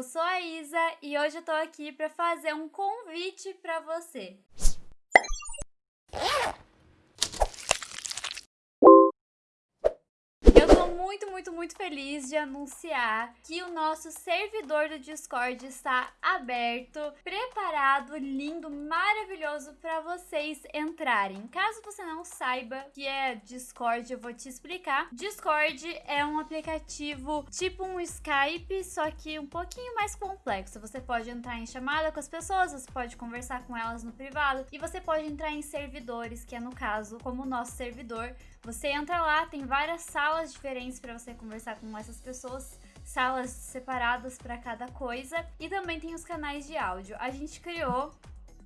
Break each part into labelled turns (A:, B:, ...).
A: eu sou a Isa e hoje eu tô aqui para fazer um convite para você. Muito, muito, muito feliz de anunciar que o nosso servidor do Discord está aberto, preparado, lindo, maravilhoso para vocês entrarem. Caso você não saiba que é Discord, eu vou te explicar. Discord é um aplicativo tipo um Skype, só que um pouquinho mais complexo. Você pode entrar em chamada com as pessoas, você pode conversar com elas no privado e você pode entrar em servidores, que é no caso como o nosso servidor. Você entra lá, tem várias salas diferentes para você conversar com essas pessoas salas separadas para cada coisa e também tem os canais de áudio. A gente criou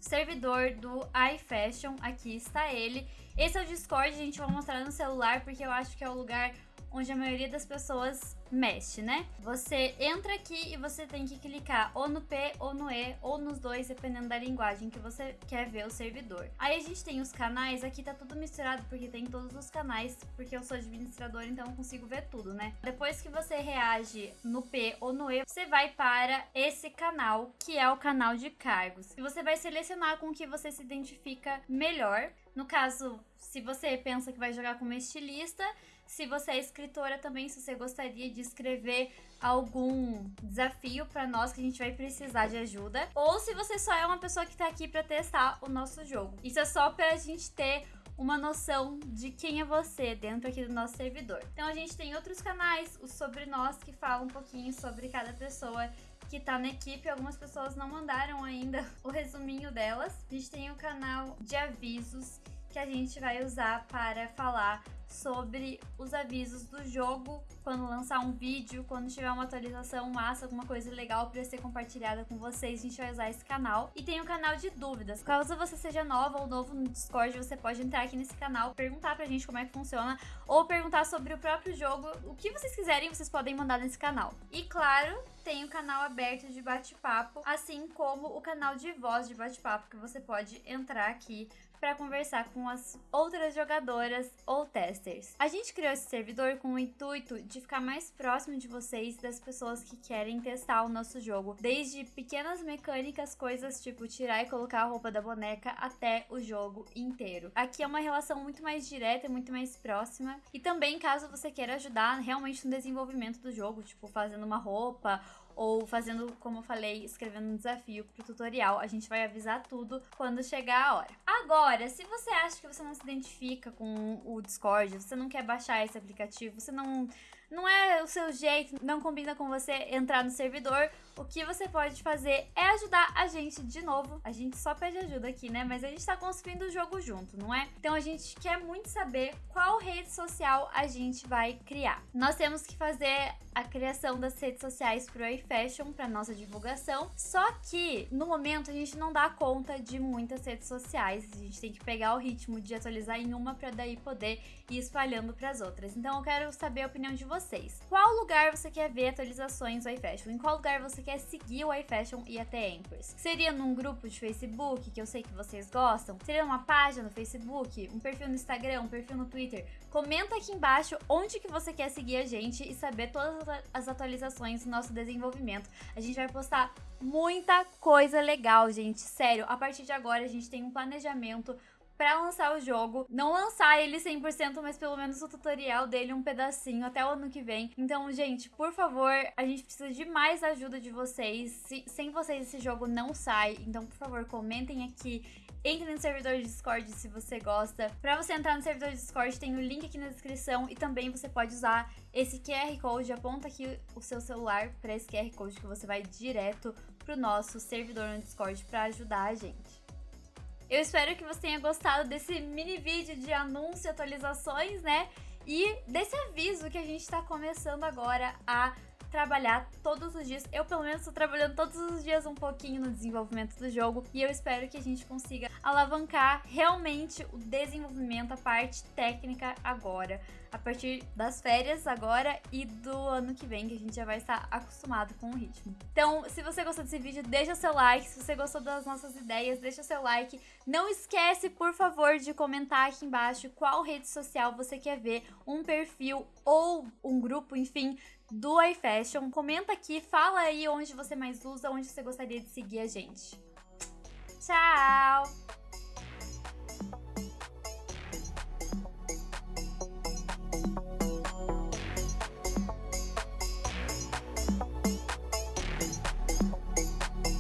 A: servidor do iFashion, aqui está ele. Esse é o Discord, a gente vai mostrar no celular porque eu acho que é o lugar onde a maioria das pessoas mexe, né? Você entra aqui e você tem que clicar ou no P ou no E ou nos dois, dependendo da linguagem que você quer ver o servidor. Aí a gente tem os canais, aqui tá tudo misturado porque tem todos os canais, porque eu sou administrador, então eu consigo ver tudo, né? Depois que você reage no P ou no E, você vai para esse canal, que é o canal de cargos. E você vai selecionar com que você se identifica melhor. No caso, se você pensa que vai jogar como estilista, se você é escritora também, se você gostaria de escrever algum desafio para nós que a gente vai precisar de ajuda, ou se você só é uma pessoa que está aqui para testar o nosso jogo. Isso é só para a gente ter uma noção de quem é você dentro aqui do nosso servidor. Então a gente tem outros canais, o Sobre Nós, que fala um pouquinho sobre cada pessoa que tá na equipe. Algumas pessoas não mandaram ainda o resuminho delas. A gente tem o canal de avisos que a gente vai usar para falar sobre os avisos do jogo, quando lançar um vídeo, quando tiver uma atualização massa, alguma coisa legal para ser compartilhada com vocês, a gente vai usar esse canal. E tem o canal de dúvidas. Caso você seja nova ou novo no Discord, você pode entrar aqui nesse canal, perguntar pra gente como é que funciona, ou perguntar sobre o próprio jogo. O que vocês quiserem, vocês podem mandar nesse canal. E claro, tem o canal aberto de bate-papo, assim como o canal de voz de bate-papo, que você pode entrar aqui para conversar com as outras jogadoras ou testers. A gente criou esse servidor com o intuito de ficar mais próximo de vocês, das pessoas que querem testar o nosso jogo, desde pequenas mecânicas, coisas tipo tirar e colocar a roupa da boneca, até o jogo inteiro. Aqui é uma relação muito mais direta, muito mais próxima, e também caso você queira ajudar realmente no desenvolvimento do jogo, tipo fazendo uma roupa ou fazendo, como eu falei, escrevendo um desafio pro tutorial. A gente vai avisar tudo quando chegar a hora. Agora, se você acha que você não se identifica com o Discord, você não quer baixar esse aplicativo, você não não é o seu jeito, não combina com você entrar no servidor, o que você pode fazer é ajudar a gente de novo. A gente só pede ajuda aqui, né? Mas a gente tá construindo o jogo junto, não é? Então a gente quer muito saber qual rede social a gente vai criar. Nós temos que fazer a criação das redes sociais pro iFashion para nossa divulgação. Só que no momento a gente não dá conta de muitas redes sociais. A gente tem que pegar o ritmo de atualizar em uma para daí poder ir espalhando para as outras. Então eu quero saber a opinião de vocês. Qual lugar você quer ver atualizações do iFashion? Em qual lugar você quer seguir o iFashion e até Anchors? Seria num grupo de Facebook, que eu sei que vocês gostam? Seria uma página no Facebook, um perfil no Instagram, um perfil no Twitter? Comenta aqui embaixo onde que você quer seguir a gente e saber todas as atualizações do nosso desenvolvimento. A gente vai postar muita coisa legal, gente. Sério, a partir de agora a gente tem um planejamento para lançar o jogo. Não lançar ele 100%, mas pelo menos o tutorial dele um pedacinho até o ano que vem. Então, gente, por favor, a gente precisa de mais ajuda de vocês. Se, sem vocês esse jogo não sai. Então, por favor, comentem aqui. Entre no servidor de Discord se você gosta. Para você entrar no servidor de Discord, tem o link aqui na descrição e também você pode usar esse QR Code. Aponta aqui o seu celular para esse QR Code que você vai direto pro nosso servidor no Discord para ajudar a gente. Eu espero que você tenha gostado desse mini vídeo de anúncio e atualizações, né? E desse aviso que a gente está começando agora a trabalhar todos os dias. Eu, pelo menos, estou trabalhando todos os dias um pouquinho no desenvolvimento do jogo e eu espero que a gente consiga alavancar realmente o desenvolvimento, a parte técnica agora a partir das férias agora e do ano que vem, que a gente já vai estar acostumado com o ritmo. Então, se você gostou desse vídeo, deixa seu like. Se você gostou das nossas ideias, deixa seu like. Não esquece, por favor, de comentar aqui embaixo qual rede social você quer ver, um perfil ou um grupo, enfim, do iFashion. Comenta aqui, fala aí onde você mais usa, onde você gostaria de seguir a gente. Tchau!